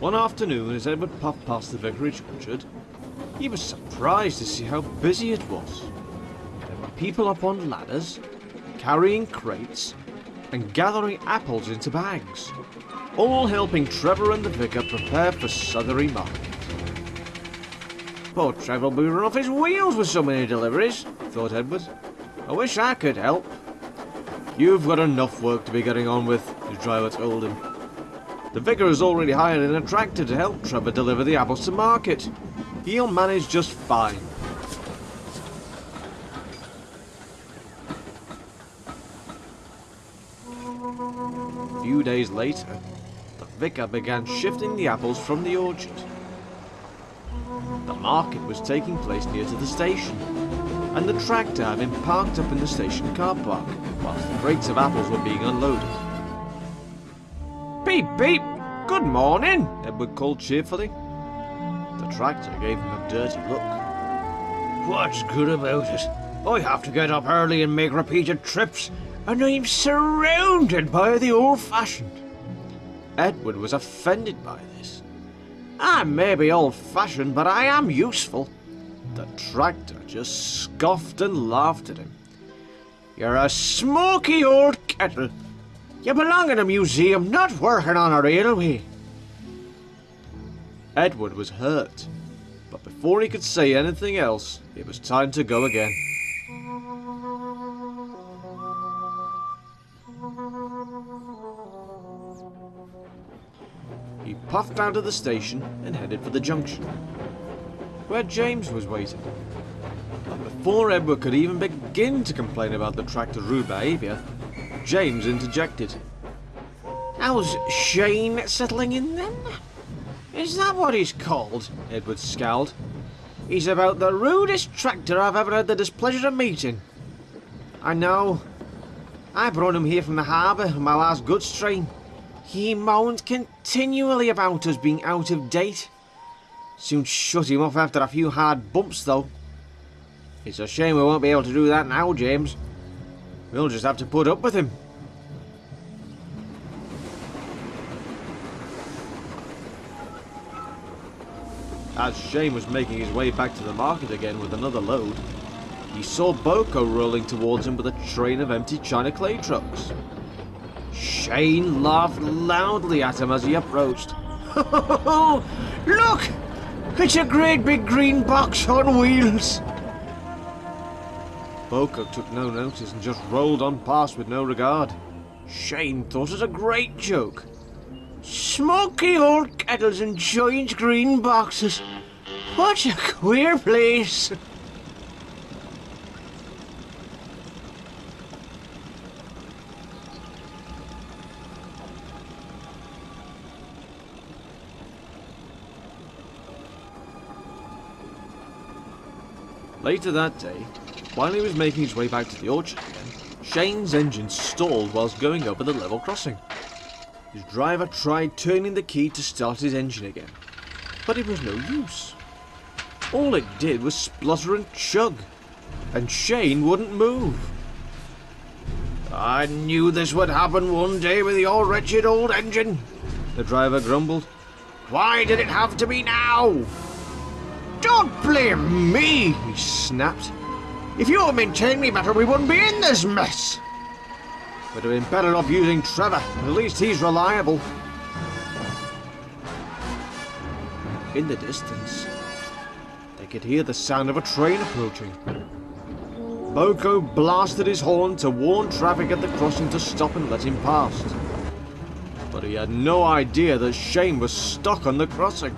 One afternoon, as Edward puffed past the vicarage orchard, he was surprised to see how busy it was. There were people up on ladders, carrying crates, and gathering apples into bags, all helping Trevor and the vicar prepare for Southery Market. Poor Trevor will be run off his wheels with so many deliveries, thought Edward. I wish I could help. You've got enough work to be getting on with, the driver told him. The vicar has already hired an tractor to help Trevor deliver the apples to market. He'll manage just fine. A few days later, the vicar began shifting the apples from the orchard. The market was taking place near to the station, and the tractor had been parked up in the station car park, whilst the crates of apples were being unloaded. Beep beep! Good morning, Edward called cheerfully. The tractor gave him a dirty look. What's good about it? I have to get up early and make repeated trips, and I'm surrounded by the old-fashioned. Edward was offended by this. I may be old-fashioned, but I am useful. The tractor just scoffed and laughed at him. You're a smoky old kettle. You belong in a museum, not working on a railway. Edward was hurt, but before he could say anything else, it was time to go again. He puffed out of the station and headed for the junction, where James was waiting. But before Edward could even begin to complain about the tractor's rude behaviour, James interjected. How's Shane settling in then? Is that what he's called? Edward scowled. He's about the rudest tractor I've ever had the displeasure of meeting. I know. I brought him here from the harbour on my last goods train. He moaned continually about us being out of date. Soon shut him off after a few hard bumps, though. It's a shame we won't be able to do that now, James. We'll just have to put up with him. As Shane was making his way back to the market again with another load, he saw BoCo rolling towards him with a train of empty China clay trucks. Shane laughed loudly at him as he approached. Look! It's a great big green box on wheels! BoCo took no notice and just rolled on past with no regard. Shane thought it a great joke. Smoky old kettles and giant green boxes. What a queer place. Later that day, while he was making his way back to the orchard again, Shane's engine stalled whilst going over the level crossing. His driver tried turning the key to start his engine again, but it was no use. All it did was splutter and chug, and Shane wouldn't move. I knew this would happen one day with your wretched old engine, the driver grumbled. Why did it have to be now? Don't blame me, he snapped. If you had maintained me better, we wouldn't be in this mess. We'd have been better off using Trevor. At least he's reliable. In the distance, they could hear the sound of a train approaching. BoCo blasted his horn to warn traffic at the crossing to stop and let him past. But he had no idea that Shane was stuck on the crossing.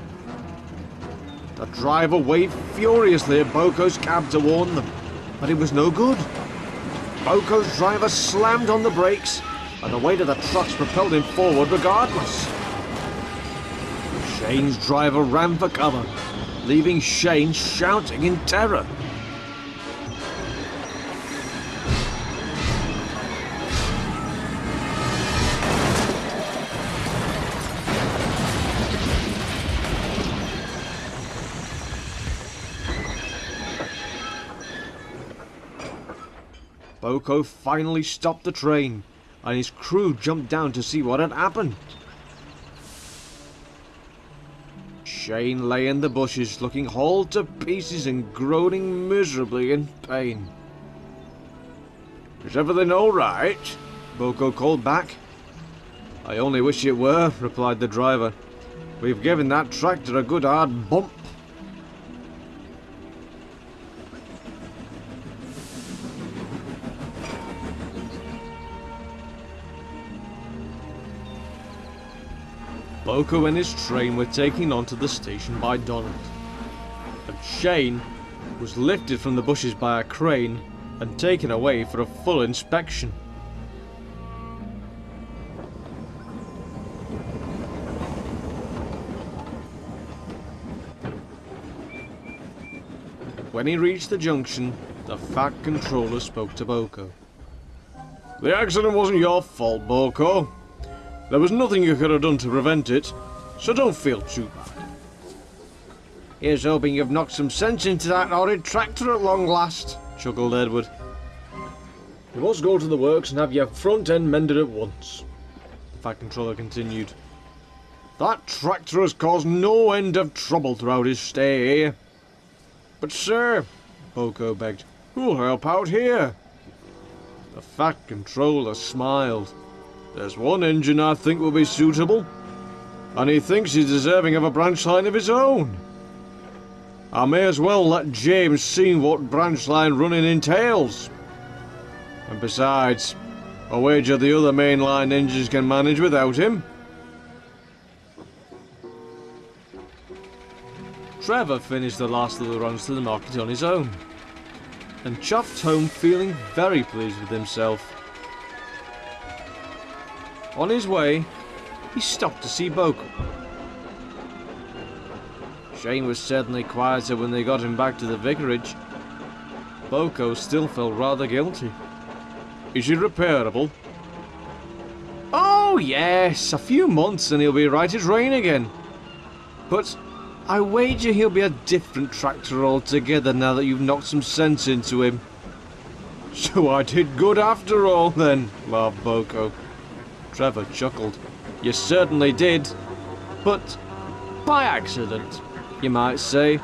The driver waved furiously at BoCo's cab to warn them, but it was no good. BoCo's driver slammed on the brakes, and the weight of the trucks propelled him forward regardless. Shane's driver ran for cover, leaving Shane shouting in terror. BoCo finally stopped the train, and his crew jumped down to see what had happened. Shane lay in the bushes, looking hauled to pieces and groaning miserably in pain. Is everything all right? BoCo called back. I only wish it were, replied the driver. We've given that tractor a good hard bump. BoCo and his train were taken onto the station by Donald. And Shane was lifted from the bushes by a crane and taken away for a full inspection. When he reached the junction, the Fat Controller spoke to BoCo. The accident wasn't your fault, BoCo. There was nothing you could have done to prevent it, so don't feel too bad. Here's hoping you've knocked some sense into that horrid tractor at long last, chuckled Edward. You must go to the works and have your front end mended at once, the Fat Controller continued. That tractor has caused no end of trouble throughout his stay here. But sir, BoCo begged, who'll help out here? The Fat Controller smiled. There's one engine I think will be suitable, and he thinks he's deserving of a branch line of his own. I may as well let James see what branch line running entails. And besides, I wager the other mainline engines can manage without him. Trevor finished the last of the runs to the market on his own, and chuffed home feeling very pleased with himself. On his way, he stopped to see BoCo. Shane was certainly quieter when they got him back to the vicarage. BoCo still felt rather guilty. Is he repairable? Oh, yes, a few months and he'll be right as rain again. But I wager he'll be a different tractor altogether now that you've knocked some sense into him. So I did good after all then, laughed Boko. Trevor chuckled. You certainly did. But by accident, you might say.